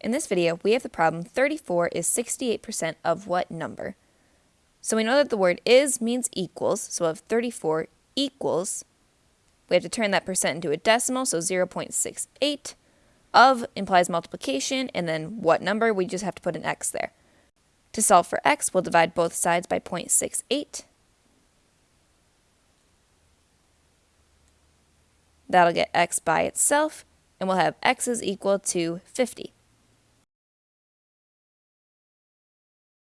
In this video, we have the problem 34 is 68% of what number? So we know that the word is means equals, so if 34 equals, we have to turn that percent into a decimal, so 0.68. Of implies multiplication, and then what number, we just have to put an x there. To solve for x, we'll divide both sides by 0.68. That'll get x by itself, and we'll have x is equal to 50.